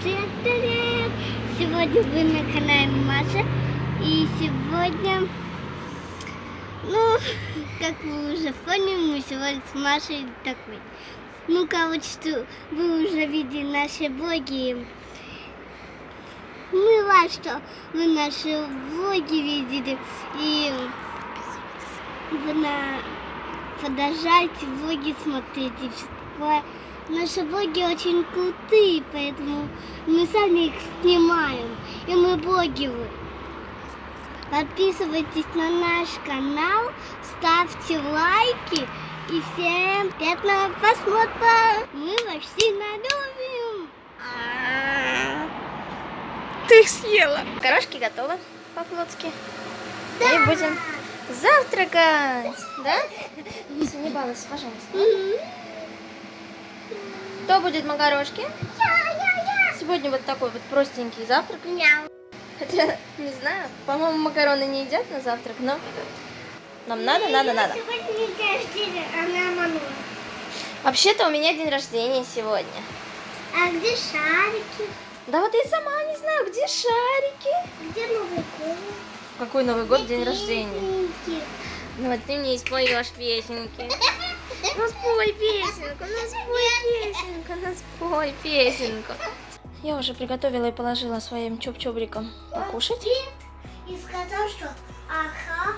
Всем привет! Сегодня вы на канале Маша. И сегодня, ну, как вы уже поняли, мы сегодня с Машей такой. Ну, короче, что вы уже видели наши блоги. Ну, мы рад, что вы наши блоги видели. И вы на... продолжайте влоги смотреть и Наши блоги очень крутые, поэтому мы сами их снимаем. И мы блогеры. Подписывайтесь на наш канал, ставьте лайки и всем приятного просмотра. Мы вас сильно любим. Ты съела. Корошки готовы по-флотски. И будем завтракать. Да? Не балуйся, пожалуйста. Кто будет макарошки? Сегодня вот такой вот простенький завтрак. Хотя, не знаю, по-моему, макароны не едят на завтрак, но нам надо, надо, надо. Сегодня день рождения, она обманула. Вообще-то у меня день рождения сегодня. А где шарики? Да вот я сама не знаю, где шарики. Где Новый год? Какой Новый год, день Где рождения? песенки? Ну вот ты мне испоешь песенки. Ну спой песенку, ну спой песенку, ну спой песенку. Я уже приготовила и положила своим чоп-чобрикам покушать. И сказал, что ага.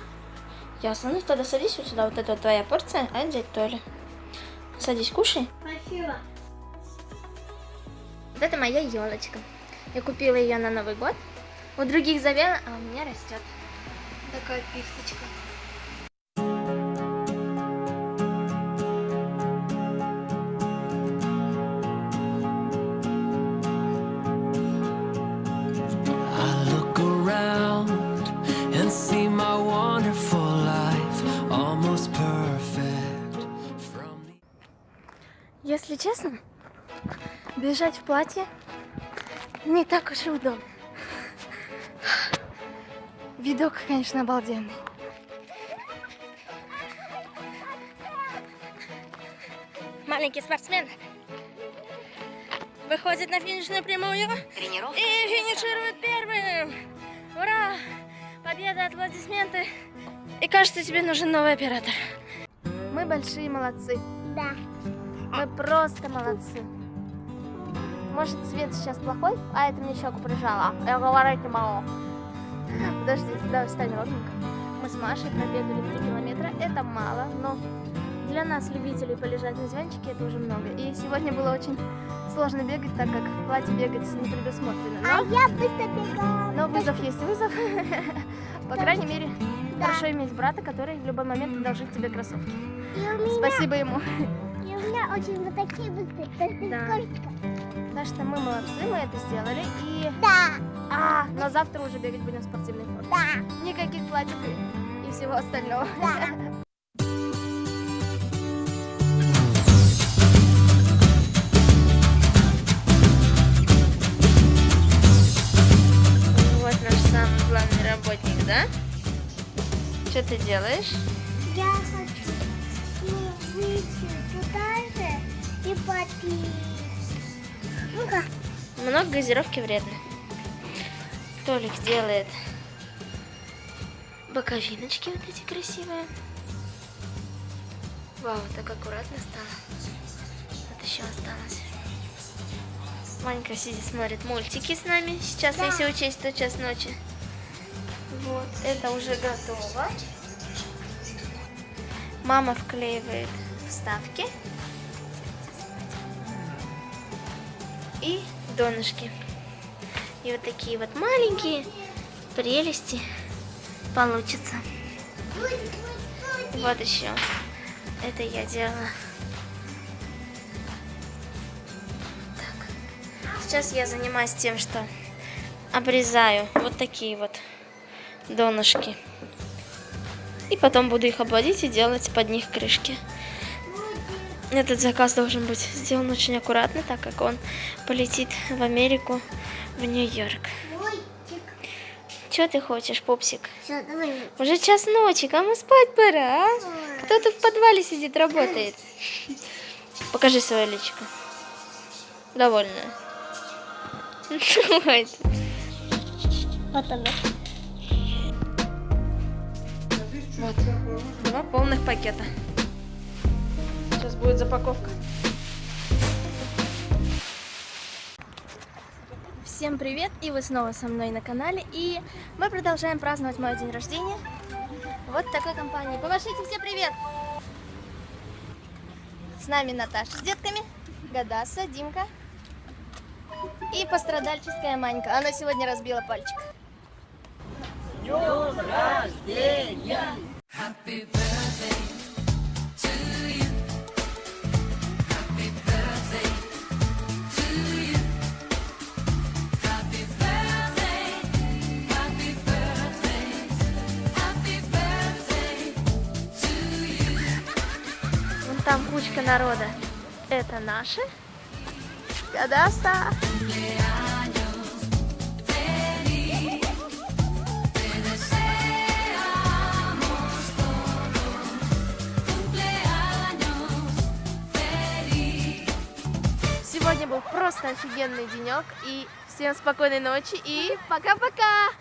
Ясно, ну тогда садись вот сюда, вот это вот твоя порция, а это дядь Толя. Садись, кушай. Спасибо. Вот это моя елочка. Я купила ее на Новый год. У других завела, а у меня растет. Такая писточка. Если честно, бежать в платье не так уж и удобно. Видок, конечно, обалденный. Маленький спортсмен выходит на финишную прямую Тренировка. и финиширует первым. Ура! Победа, аплодисменты. И кажется, тебе нужен новый оператор. Мы большие молодцы. Да. Мы просто молодцы. Может, свет сейчас плохой? А, это мне щеку прижала. Я говорить не могу. Подожди, давай встань ровненько. Мы с Машей пробегали 3 километра. Это мало, но для нас, любителей полежать на диванчике, это уже много. И сегодня было очень сложно бегать, так как в платье бегать не предусмотрено. А Но, я быстро бегала. но вызов есть вызов. По крайней мере, хорошо иметь брата, который в любой момент одолжит тебе кроссовки. Спасибо ему. И у меня очень вот такие быстрые. только Да. Так что мы молодцы, мы это сделали. И Да. А, но завтра уже бегать будем в спортивной форме. Да. Никаких платьев и, и всего остального. Да. Вот наш самый главный работник, да? Что ты делаешь? Ну-ка. Много газировки вредно. Толик делает боковиночки вот эти красивые. Вау, так аккуратно стало. Вот еще осталось. Манька сидит, смотрит мультики с нами. Сейчас, Да. если учесть, то час ночи. Вот, это уже готово. Мама вклеивает вставки. И донышки. И вот такие вот маленькие прелести получится. Вот еще. Это я делала. Так. Сейчас я занимаюсь тем, что обрезаю вот такие вот донышки. И потом буду их обводить и делать под них крышки. Этот заказ должен быть сделан очень аккуратно, так как он полетит в Америку, в Нью-Йорк. Что ты хочешь, пупсик? Все, давай. Уже час ночи, кому спать пора, а? Кто-то в подвале сидит, работает. Покажи свое личико. Довольная. Вот она. Вот, два полных пакета. Сейчас будет запаковка. Всем привет! И вы снова со мной на канале. И мы продолжаем праздновать мой день рождения. Вот такой компанией. Помашите все привет! С нами Наташа с детками, Гадаса, Димка и пострадальческая Манька. Она сегодня разбила пальчик. Вон там кучка народа. Это наши. Гадаса. Сегодня был просто офигенный денек. И всем спокойной ночи и пока-пока!